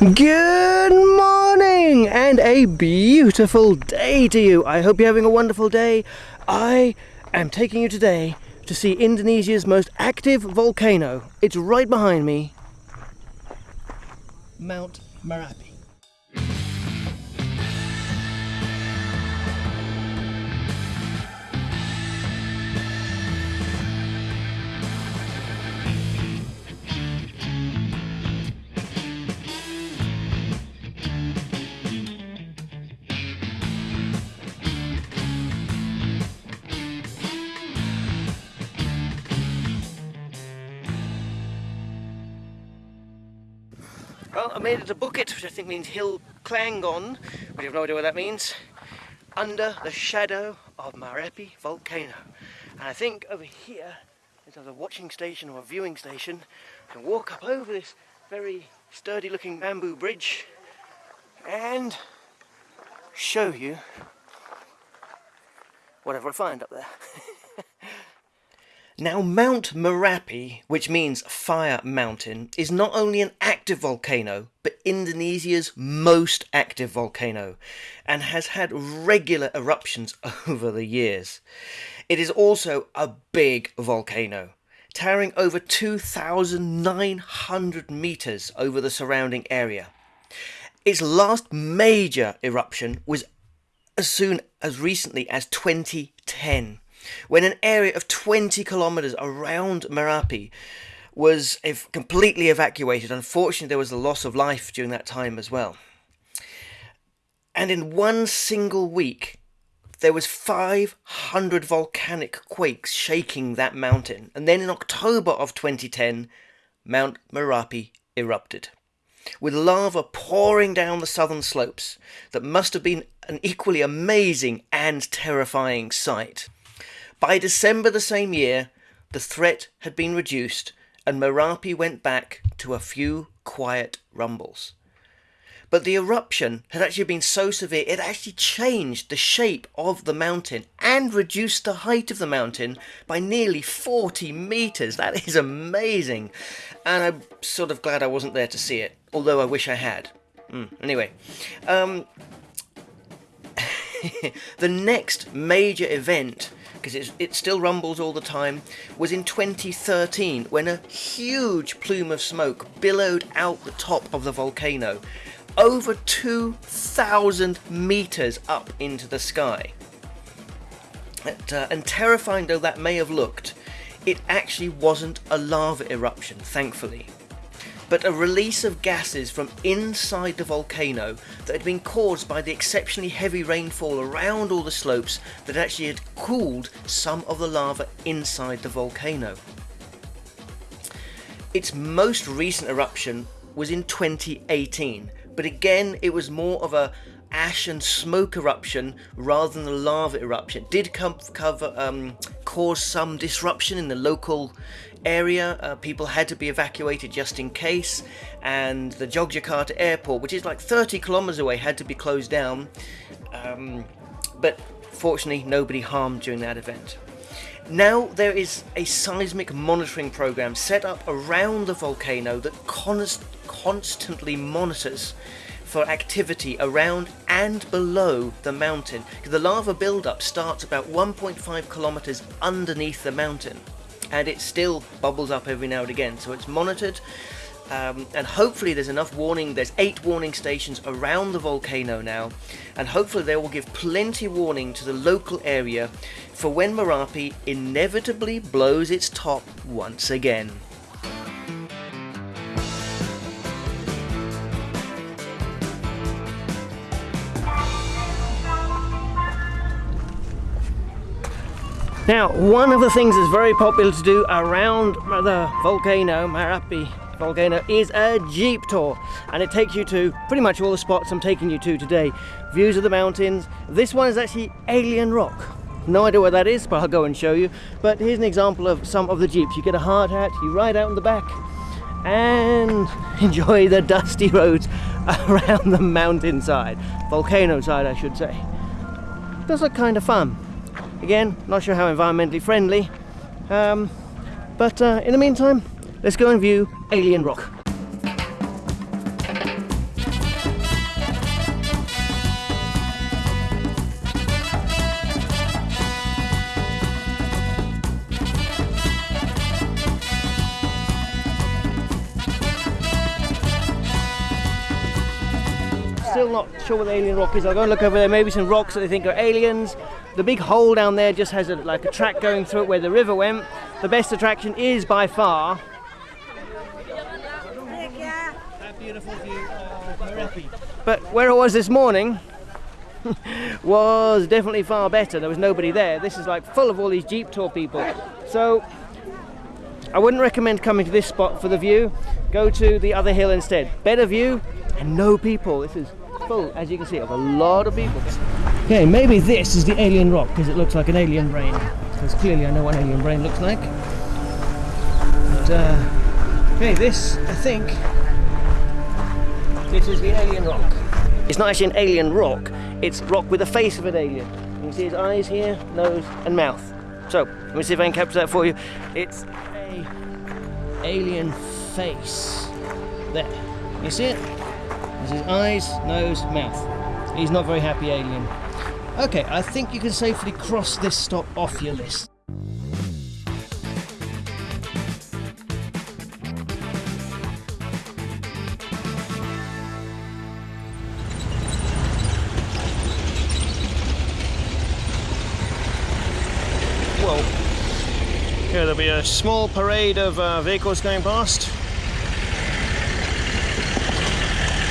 Good morning and a beautiful day to you. I hope you're having a wonderful day. I am taking you today to see Indonesia's most active volcano. It's right behind me Mount Merapi. Well, I made it to Bukit, which I think means Hill Klangon, but I have no idea what that means, under the shadow of Merapi volcano. And I think over here is either a watching station or a viewing station. I can walk up over this very sturdy looking bamboo bridge and show you whatever I find up there. Now, Mount Merapi, which means fire mountain, is not only an active volcano, but Indonesia's most active volcano, and has had regular eruptions over the years. It is also a big volcano, towering over 2,900 metres over the surrounding area. Its last major eruption was as soon as recently as 2010 when an area of 20 kilometers around Merapi was completely evacuated. Unfortunately, there was a loss of life during that time as well. And in one single week, there was 500 volcanic quakes shaking that mountain. And then in October of 2010, Mount Merapi erupted, with lava pouring down the southern slopes that must have been an equally amazing and terrifying sight. By December the same year, the threat had been reduced and Merapi went back to a few quiet rumbles. But the eruption had actually been so severe, it actually changed the shape of the mountain and reduced the height of the mountain by nearly 40 metres. That is amazing. And I'm sort of glad I wasn't there to see it, although I wish I had. Mm, anyway, um, the next major event because it still rumbles all the time, was in 2013 when a huge plume of smoke billowed out the top of the volcano, over 2,000 meters up into the sky. And, uh, and terrifying though that may have looked, it actually wasn't a lava eruption, thankfully but a release of gases from inside the volcano that had been caused by the exceptionally heavy rainfall around all the slopes that actually had cooled some of the lava inside the volcano. Its most recent eruption was in 2018, but again it was more of a ash and smoke eruption rather than a lava eruption. It did cover um, cause some disruption in the local area. Uh, people had to be evacuated just in case, and the Jogjakarta airport, which is like 30 kilometers away, had to be closed down. Um, but fortunately, nobody harmed during that event. Now there is a seismic monitoring program set up around the volcano that const constantly monitors for activity around and below the mountain. The lava buildup starts about 1.5 kilometers underneath the mountain and it still bubbles up every now and again. So it's monitored. Um, and hopefully there's enough warning there's eight warning stations around the volcano now and hopefully they will give plenty warning to the local area for when Merapi inevitably blows its top once again. Now, one of the things that's very popular to do around the volcano, Merapi volcano, is a jeep tour. And it takes you to pretty much all the spots I'm taking you to today. Views of the mountains. This one is actually Alien Rock. No idea what that is, but I'll go and show you. But here's an example of some of the jeeps. You get a hard hat, you ride out in the back, and enjoy the dusty roads around the mountainside. Volcano side, I should say. Does look kind of fun. Again, not sure how environmentally friendly, um, but uh, in the meantime, let's go and view Alien Rock. Still not sure what the alien rock is. I'll go and look over there. Maybe some rocks that they think are aliens. The big hole down there just has a, like a track going through it where the river went. The best attraction is by far. But where I was this morning was definitely far better. There was nobody there. This is like full of all these Jeep tour people. So I wouldn't recommend coming to this spot for the view. Go to the other hill instead. Better view and no people. This is full, as you can see, of a lot of people. Okay, maybe this is the alien rock because it looks like an alien brain. Because clearly I know what an alien brain looks like. But, uh, okay, this, I think, this is the alien rock. It's not actually an alien rock, it's rock with the face of an alien. You can see his eyes here, nose and mouth. So, let me see if I can capture that for you. It's a alien face. There. You see it? This is eyes, nose, mouth. He's not very happy alien. Okay, I think you can safely cross this stop off your list. Whoa. Okay, there'll be a small parade of uh, vehicles going past.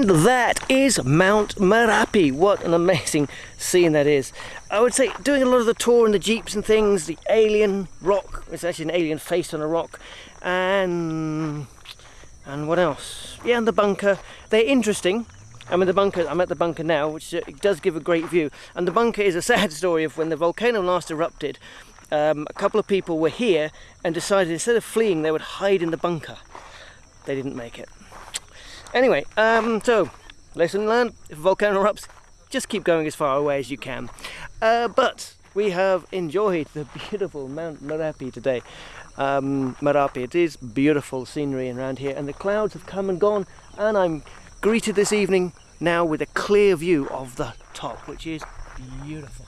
And that is Mount Merapi. What an amazing scene that is. I would say doing a lot of the tour in the jeeps and things, the alien rock, it's actually an alien face on a rock, and and what else? Yeah, and the bunker. They're interesting. I'm in the bunker. I'm at the bunker now, which uh, does give a great view. And the bunker is a sad story of when the volcano last erupted. Um, a couple of people were here and decided instead of fleeing, they would hide in the bunker. They didn't make it. Anyway, um, so lesson learned: if a volcano erupts, just keep going as far away as you can. Uh, but we have enjoyed the beautiful Mount Merapi today. Um, Merapi, it is beautiful scenery around here, and the clouds have come and gone, and I'm greeted this evening now with a clear view of the top, which is beautiful.